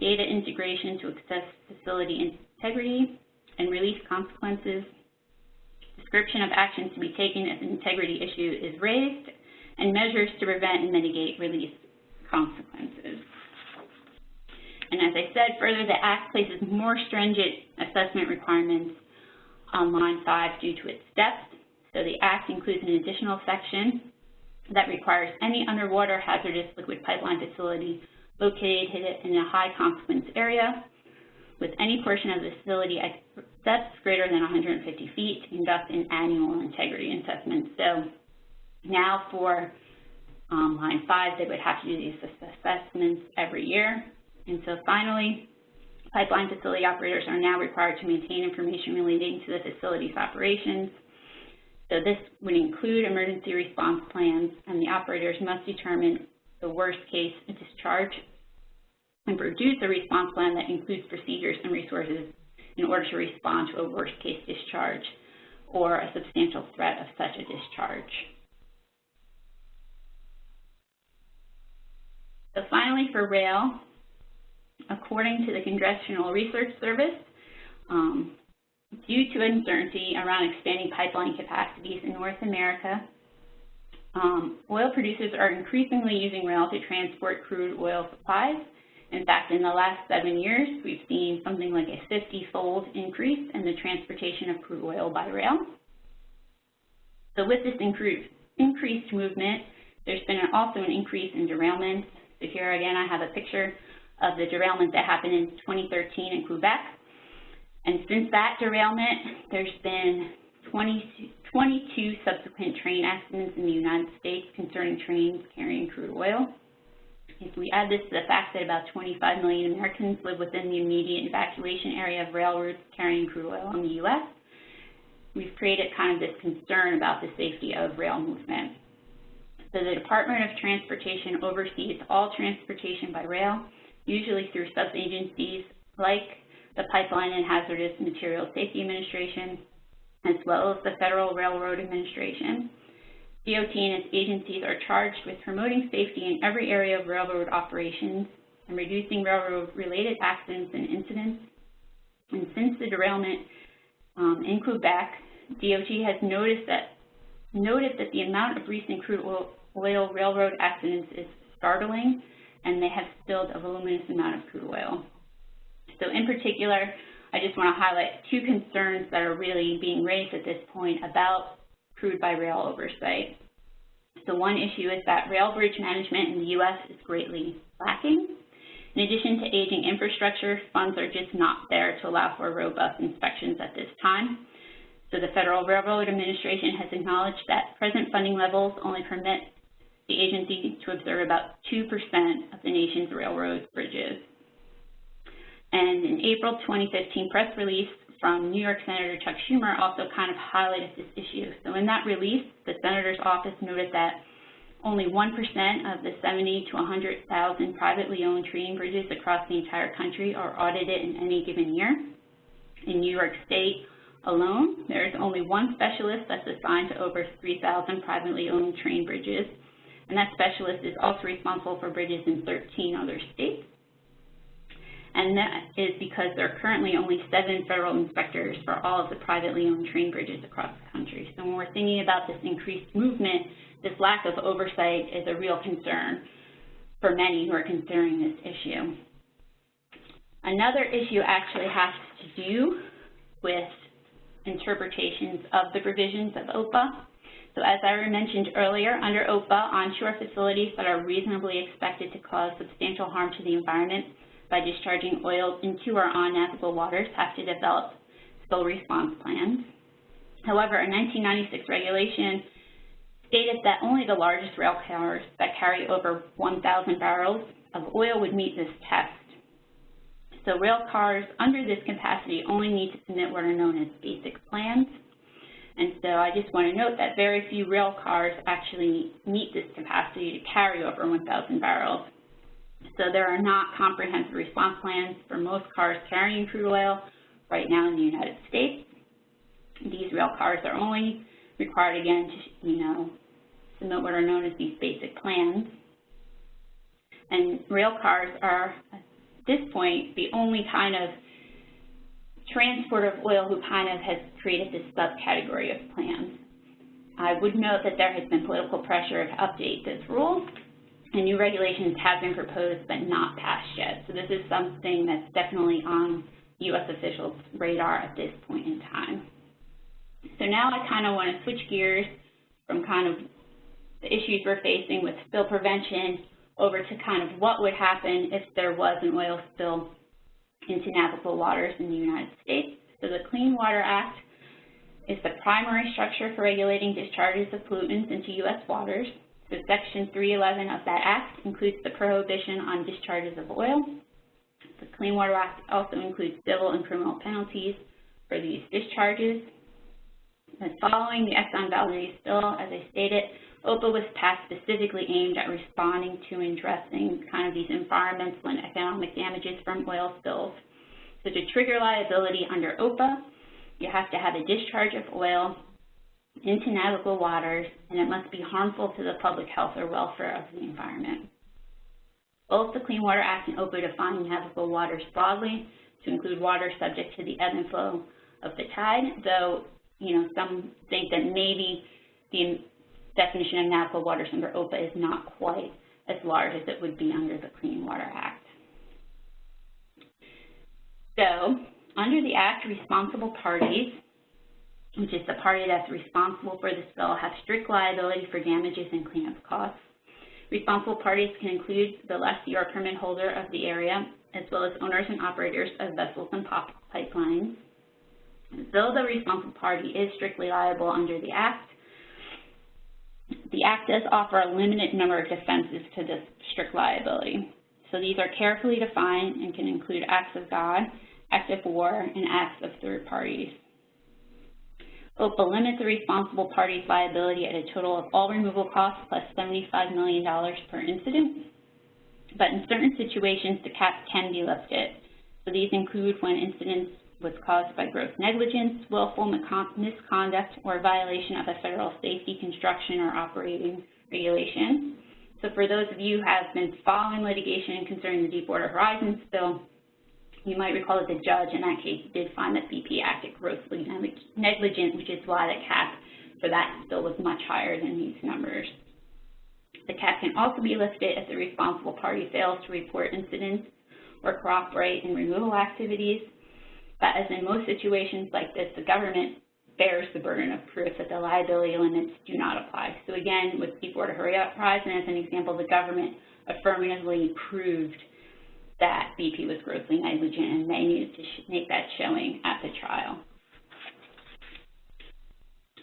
data integration to assess facility integrity and release consequences, description of actions to be taken if an integrity issue is raised, and measures to prevent and mitigate release consequences. And as I said, further, the Act places more stringent assessment requirements on line 5 due to its depth. So the Act includes an additional section that requires any underwater hazardous liquid pipeline facility located in a high consequence area with any portion of the facility at depths greater than 150 feet to conduct an annual integrity assessment. So now for um, line 5, they would have to do these assessments every year. And so finally, Pipeline facility operators are now required to maintain information relating to the facility's operations. So this would include emergency response plans, and the operators must determine the worst case discharge and produce a response plan that includes procedures and resources in order to respond to a worst case discharge or a substantial threat of such a discharge. So finally for rail, according to the Congressional Research Service, um, due to uncertainty around expanding pipeline capacities in North America, um, oil producers are increasingly using rail to transport crude oil supplies. In fact, in the last seven years, we've seen something like a 50-fold increase in the transportation of crude oil by rail. So with this increased movement, there's been also an increase in derailments. So here again, I have a picture of the derailment that happened in 2013 in Quebec. And since that derailment, there's been 20, 22 subsequent train accidents in the United States concerning trains carrying crude oil. If we add this to the fact that about 25 million Americans live within the immediate evacuation area of railroads carrying crude oil in the U.S., we've created kind of this concern about the safety of rail movement. So the Department of Transportation oversees all transportation by rail usually through sub-agencies like the Pipeline and Hazardous Materials Safety Administration, as well as the Federal Railroad Administration. DOT and its agencies are charged with promoting safety in every area of railroad operations and reducing railroad-related accidents and incidents. And since the derailment um, in Quebec, DOT has noticed that, noted that the amount of recent crude oil, oil railroad accidents is startling and they have spilled a voluminous amount of crude oil. So in particular, I just want to highlight two concerns that are really being raised at this point about crude by rail oversight. So one issue is that rail bridge management in the U.S. is greatly lacking. In addition to aging infrastructure, funds are just not there to allow for robust inspections at this time. So the Federal Railroad Administration has acknowledged that present funding levels only permit the agency to observe about 2% of the nation's railroad bridges. And in April 2015 press release from New York Senator Chuck Schumer also kind of highlighted this issue. So in that release, the Senator's office noted that only 1% of the 70 to 100,000 privately owned train bridges across the entire country are audited in any given year. In New York State, alone. There is only one specialist that's assigned to over 3,000 privately owned train bridges, and that specialist is also responsible for bridges in 13 other states. And that is because there are currently only seven federal inspectors for all of the privately owned train bridges across the country. So when we're thinking about this increased movement, this lack of oversight is a real concern for many who are considering this issue. Another issue actually has to do with interpretations of the provisions of OPA. So as I mentioned earlier, under OPA, onshore facilities that are reasonably expected to cause substantial harm to the environment by discharging oil into or on navigable waters have to develop spill response plans. However, a 1996 regulation stated that only the largest rail cars that carry over 1,000 barrels of oil would meet this test. So rail cars under this capacity only need to submit what are known as basic plans. And so I just want to note that very few rail cars actually meet this capacity to carry over 1,000 barrels. So there are not comprehensive response plans for most cars carrying crude oil right now in the United States. These rail cars are only required again to, you know, submit what are known as these basic plans. And rail cars are, at this point, the only kind of transport of oil who kind of has created this subcategory of plans. I would note that there has been political pressure to update this rule, and new regulations have been proposed but not passed yet. So this is something that's definitely on U.S. officials' radar at this point in time. So now I kind of want to switch gears from kind of the issues we're facing with spill prevention over to kind of what would happen if there was an oil spill into navigable waters in the United States. So the Clean Water Act is the primary structure for regulating discharges of pollutants into U.S. waters. So Section 311 of that act includes the prohibition on discharges of oil. The Clean Water Act also includes civil and criminal penalties for these discharges. And following the Exxon Valdez spill, as I stated, OPA was passed specifically aimed at responding to and addressing kind of these environmental and economic damages from oil spills. So to trigger liability under OPA, you have to have a discharge of oil into navigable waters, and it must be harmful to the public health or welfare of the environment. Both the Clean Water Act and OPA define navigable waters broadly to include water subject to the ebb and flow of the tide, though, you know, some think that maybe the definition of navigable waters under OPA is not quite as large as it would be under the Clean Water Act. So, under the Act, responsible parties, which is the party that's responsible for the spill, have strict liability for damages and cleanup costs. Responsible parties can include the lessee or permit holder of the area, as well as owners and operators of vessels and pipelines. Though the responsible party is strictly liable under the Act, the Act does offer a limited number of defenses to this strict liability. So these are carefully defined and can include acts of God, acts of war, and acts of third parties. OPA limits the responsible party's liability at a total of all removal costs plus $75 million per incident. But in certain situations, the cap can be lifted. So these include when incidents was caused by gross negligence, willful misconduct, or violation of a federal safety, construction, or operating regulation. So for those of you who have been following litigation concerning the Deepwater Horizon spill, you might recall that the judge in that case did find that BP acted grossly negligent, which is why the cap for that spill was much higher than these numbers. The cap can also be lifted if the responsible party fails to report incidents or cooperate in removal activities but as in most situations like this, the government bears the burden of proof that the liability limits do not apply. So again, with Deepwater Horizon as an example, the government affirmatively proved that BP was grossly negligent and they needed to make that showing at the trial.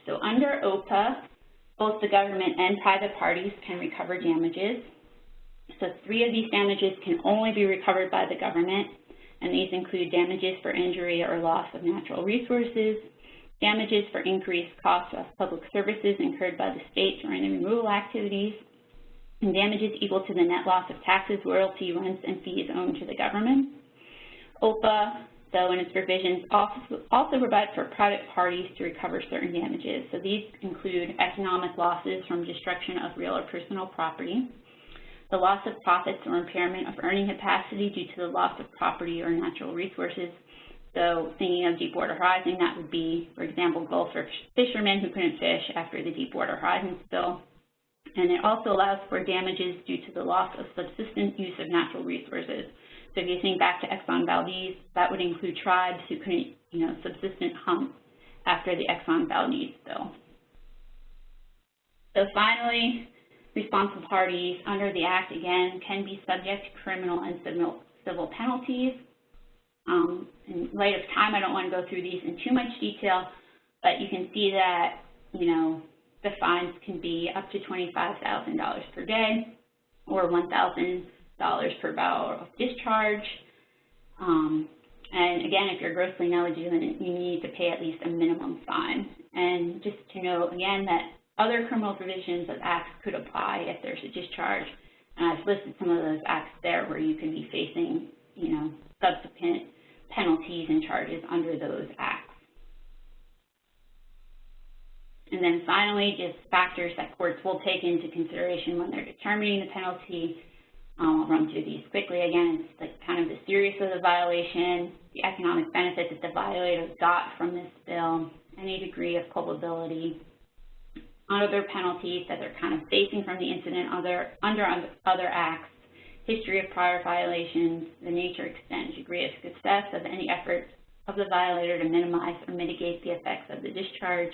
So under OPA, both the government and private parties can recover damages. So three of these damages can only be recovered by the government, and these include damages for injury or loss of natural resources, damages for increased costs of public services incurred by the state during the removal activities, and damages equal to the net loss of taxes, royalty, rents, and fees owed to the government. OPA though, in its provisions also, also provide for private parties to recover certain damages. So these include economic losses from destruction of real or personal property, the loss of profits or impairment of earning capacity due to the loss of property or natural resources. So thinking of Deepwater Horizon, that would be, for example, Gulf or fishermen who couldn't fish after the Deepwater Horizon spill. And it also allows for damages due to the loss of subsistent use of natural resources. So if you think back to Exxon Valdez, that would include tribes who couldn't, you know, subsistent hunt after the Exxon Valdez spill. So finally, responsible parties under the Act, again, can be subject to criminal and civil, penalties. Um, in light of time, I don't want to go through these in too much detail, but you can see that, you know, the fines can be up to $25,000 per day or $1,000 per barrel of discharge. Um, and again, if you're grossly negligent, you need to pay at least a minimum fine. And just to note again that other criminal provisions of acts could apply if there's a discharge. And I've listed some of those acts there where you can be facing, you know, subsequent penalties and charges under those acts. And then finally, just factors that courts will take into consideration when they're determining the penalty um, I'll run through these quickly. Again, it's like kind of the seriousness of the violation, the economic benefit that the violator got from this bill, any degree of culpability, other penalties that they're kind of facing from the incident under, under other acts, history of prior violations, the nature, extent, degree of success of any efforts of the violator to minimize or mitigate the effects of the discharge,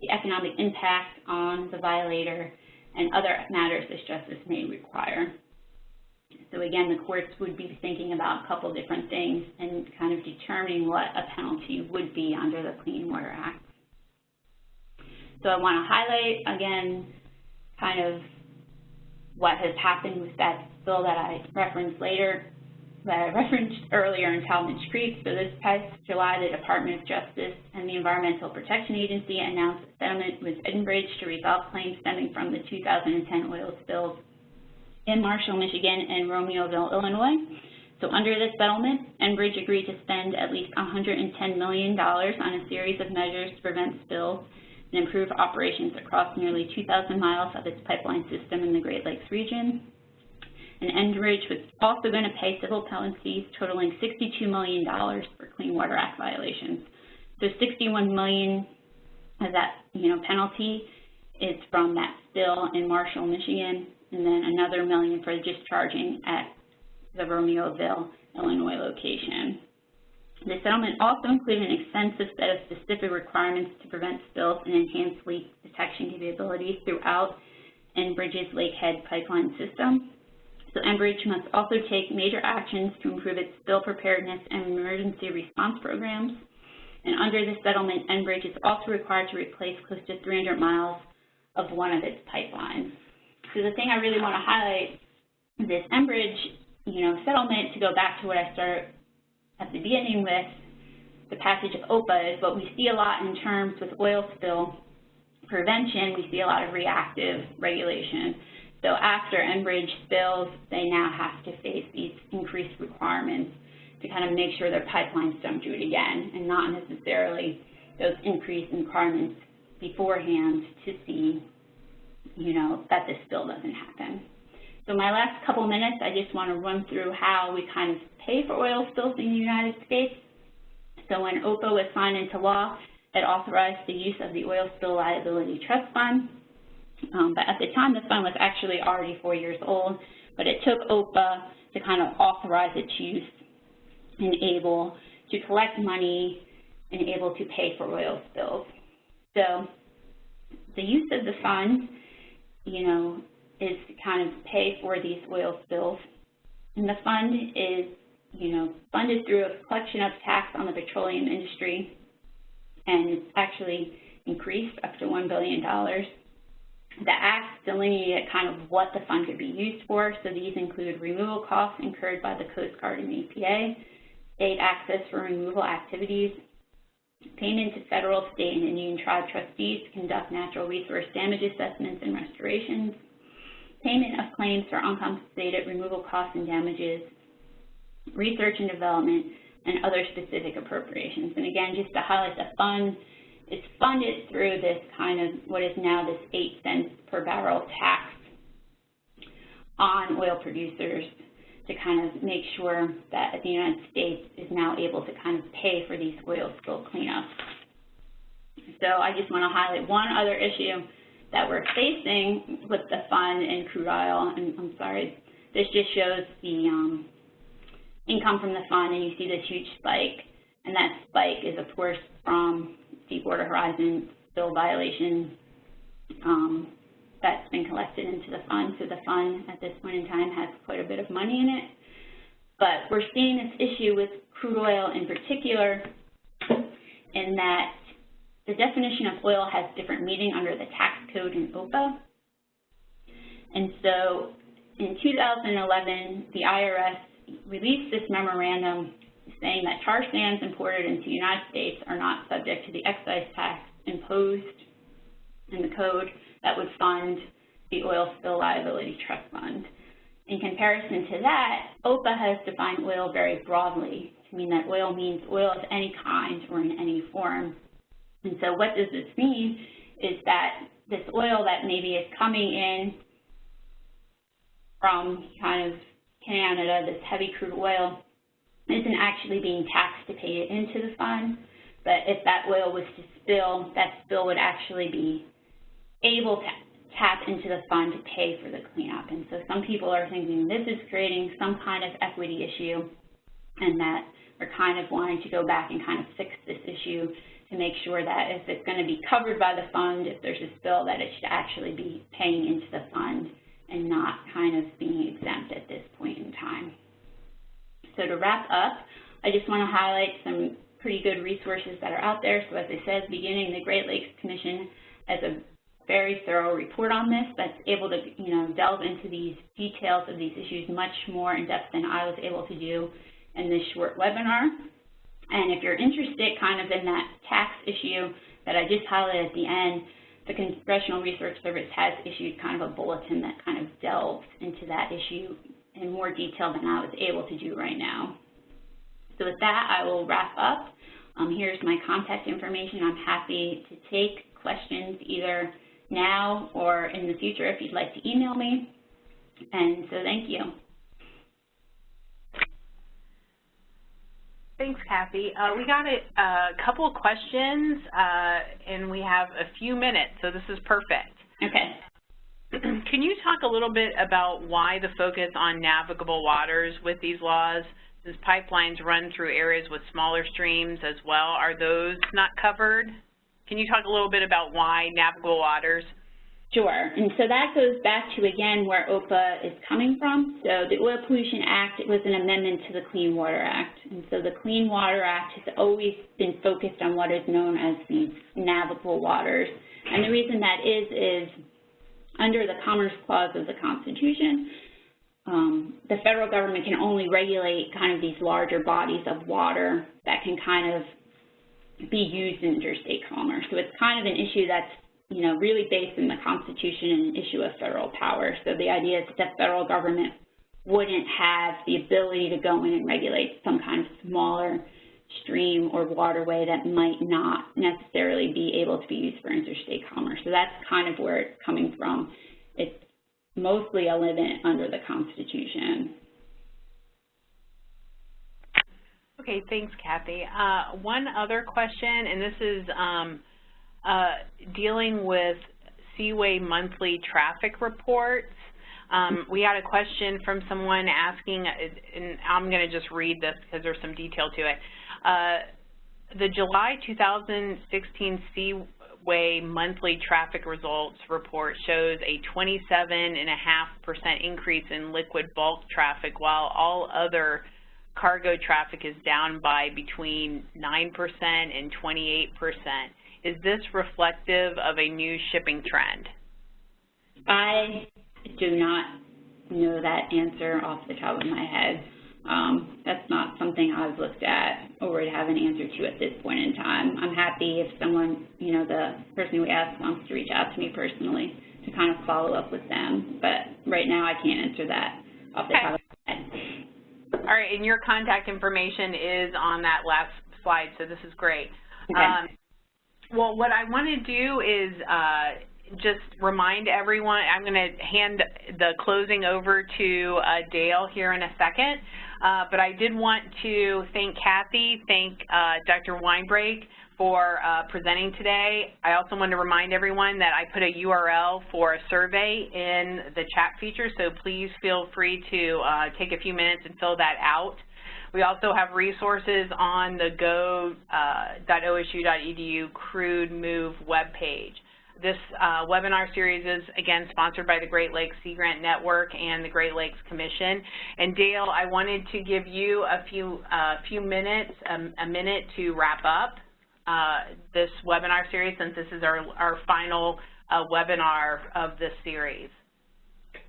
the economic impact on the violator, and other matters this justice may require. So again, the courts would be thinking about a couple different things and kind of determining what a penalty would be under the Clean Water Act. So I want to highlight, again, kind of what has happened with that bill that I referenced later, that I referenced earlier in Talmadge Creek. So this past July, the Department of Justice and the Environmental Protection Agency announced a settlement with Enbridge to resolve claims stemming from the 2010 oil spills in Marshall, Michigan, and Romeoville, Illinois. So under this settlement, Enbridge agreed to spend at least $110 million on a series of measures to prevent spills and improve operations across nearly 2,000 miles of its pipeline system in the Great Lakes region. And Enbridge was also going to pay civil penalties totaling $62 million for Clean Water Act violations. So 61 million of that, you know, penalty is from that spill in Marshall, Michigan, and then another million for discharging at the Romeoville, Illinois location. The settlement also included an extensive set of specific requirements to prevent spills and enhance leak detection capabilities throughout Enbridge's Lakehead pipeline system. So Enbridge must also take major actions to improve its spill preparedness and emergency response programs. And under this settlement, Enbridge is also required to replace close to 300 miles of one of its pipelines. So the thing I really want to highlight this Enbridge, you know, settlement, to go back to what I started at the beginning with the passage of OPA, is what we see a lot in terms with oil spill prevention, we see a lot of reactive regulation. So after Enbridge spills, they now have to face these increased requirements to kind of make sure their pipelines don't do it again, and not necessarily those increased requirements beforehand to see you know, that this spill doesn't happen. So my last couple minutes, I just want to run through how we kind of pay for oil spills in the United States. So when OPA was signed into law, it authorized the use of the Oil Spill Liability Trust Fund. Um, but at the time, the fund was actually already four years old, but it took OPA to kind of authorize its use and able to collect money and able to pay for oil spills. So the use of the fund you know, is to kind of pay for these oil spills. And the fund is, you know, funded through a collection of tax on the petroleum industry, and it's actually increased up to $1 billion. The Act delineated kind of what the fund could be used for, so these include removal costs incurred by the Coast Guard and EPA, state access for removal activities, payment to federal, state, and Indian tribe trustees to conduct natural resource damage assessments and restorations, payment of claims for uncompensated removal costs and damages, research and development, and other specific appropriations. And again, just to highlight the fund, it's funded through this kind of what is now this 8 cents per barrel tax on oil producers to kind of make sure that the United States is now able to kind of pay for these oil spill cleanups. So I just want to highlight one other issue that we're facing with the fund and crude oil, and I'm sorry, this just shows the um, income from the fund, and you see this huge spike, and that spike is, of course, from Deepwater Horizon spill violation um, that's been collected into the fund. So the fund at this point in time has quite a bit of money in it. But we're seeing this issue with crude oil in particular in that the definition of oil has different meaning under the tax code in OPA. And so in 2011, the IRS released this memorandum saying that tar sands imported into the United States are not subject to the excise tax imposed in the code that would fund the Oil Spill Liability Trust Fund. In comparison to that, OPA has defined oil very broadly to mean that oil means oil of any kind or in any form. And so what does this mean is that this oil that maybe is coming in from kind of Canada, this heavy crude oil, isn't actually being taxed to pay it into the fund, but if that oil was to spill, that spill would actually be able to tap into the fund to pay for the cleanup. And so some people are thinking this is creating some kind of equity issue and that we're kind of wanting to go back and kind of fix this issue to make sure that if it's going to be covered by the fund, if there's a spill, that it should actually be paying into the fund and not kind of being exempt at this point in time. So to wrap up, I just want to highlight some pretty good resources that are out there. So as I said beginning, the Great Lakes Commission has a very thorough report on this that's able to, you know, delve into these details of these issues much more in depth than I was able to do in this short webinar. And if you're interested kind of in that tax issue that I just highlighted at the end, the Congressional Research Service has issued kind of a bulletin that kind of delves into that issue in more detail than I was able to do right now. So with that, I will wrap up. Um, here's my contact information. I'm happy to take questions either now or in the future if you'd like to email me. And so thank you. Thanks, Kathy. Uh, we got a, a couple questions, uh, and we have a few minutes, so this is perfect. Okay. Can you talk a little bit about why the focus on navigable waters with these laws? Since pipelines run through areas with smaller streams as well, are those not covered? Can you talk a little bit about why navigable waters? Sure, and so that goes back to, again, where OPA is coming from. So the Oil Pollution Act was an amendment to the Clean Water Act. And so the Clean Water Act has always been focused on what is known as these navigable waters. And the reason that is, is under the Commerce Clause of the Constitution, um, the federal government can only regulate kind of these larger bodies of water that can kind of be used in interstate commerce. So it's kind of an issue that's, you know, really based in the Constitution and issue of federal power. So the idea is that the federal government wouldn't have the ability to go in and regulate some kind of smaller stream or waterway that might not necessarily be able to be used for interstate commerce. So that's kind of where it's coming from. It's mostly a limit under the Constitution. Okay, thanks, Kathy. Uh, one other question, and this is um, uh, dealing with Seaway monthly traffic reports. Um, we had a question from someone asking, and I'm going to just read this because there's some detail to it. Uh, the July 2016 Seaway monthly traffic results report shows a 27.5% increase in liquid bulk traffic, while all other cargo traffic is down by between 9% and 28%. Is this reflective of a new shipping trend? I do not know that answer off the top of my head. Um, that's not something I've looked at or would have an answer to at this point in time. I'm happy if someone, you know, the person we asked wants to reach out to me personally to kind of follow up with them. But right now I can't answer that off the okay. top of my head. All right, and your contact information is on that last slide, so this is great. Okay. Um, well, what I want to do is uh, just remind everyone, I'm going to hand the closing over to uh, Dale here in a second, uh, but I did want to thank Kathy, thank uh, Dr. Winebrake for uh, presenting today. I also want to remind everyone that I put a URL for a survey in the chat feature, so please feel free to uh, take a few minutes and fill that out. We also have resources on the go.osu.edu crude move webpage. This uh, webinar series is, again, sponsored by the Great Lakes Sea Grant Network and the Great Lakes Commission. And Dale, I wanted to give you a few, uh, few minutes, um, a minute to wrap up uh, this webinar series since this is our, our final uh, webinar of this series.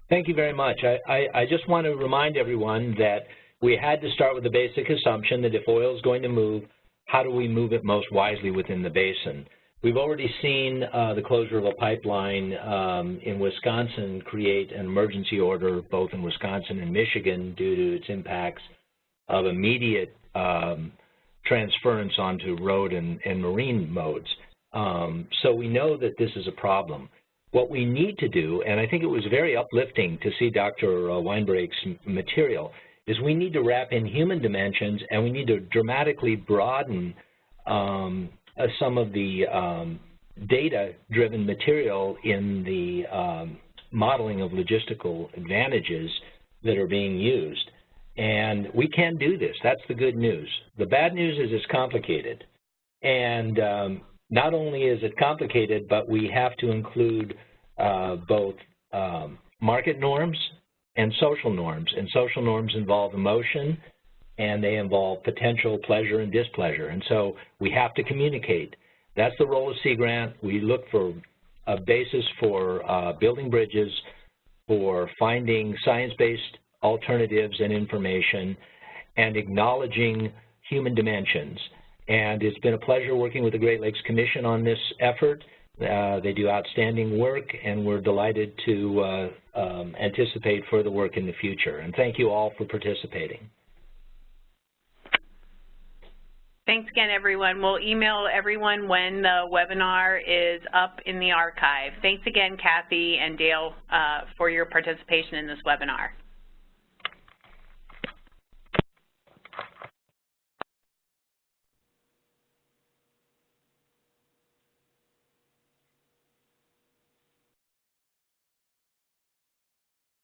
Thank you very much. I, I, I just want to remind everyone that we had to start with the basic assumption that if oil is going to move, how do we move it most wisely within the basin? We've already seen uh, the closure of a pipeline um, in Wisconsin create an emergency order both in Wisconsin and Michigan due to its impacts of immediate um, transference onto road and, and marine modes. Um, so we know that this is a problem. What we need to do, and I think it was very uplifting to see Dr. Uh, Winebrake's material, is we need to wrap in human dimensions and we need to dramatically broaden um, uh, some of the um, data-driven material in the um, modeling of logistical advantages that are being used. And we can do this. That's the good news. The bad news is it's complicated. And um, not only is it complicated, but we have to include uh, both um, market norms and social norms. And social norms involve emotion, and they involve potential pleasure and displeasure. And so we have to communicate. That's the role of Sea Grant. We look for a basis for uh, building bridges, for finding science-based alternatives and information, and acknowledging human dimensions. And it's been a pleasure working with the Great Lakes Commission on this effort. Uh, they do outstanding work, and we're delighted to uh, um, anticipate further work in the future. And thank you all for participating. Thanks again, everyone. We'll email everyone when the webinar is up in the archive. Thanks again, Kathy and Dale, uh, for your participation in this webinar.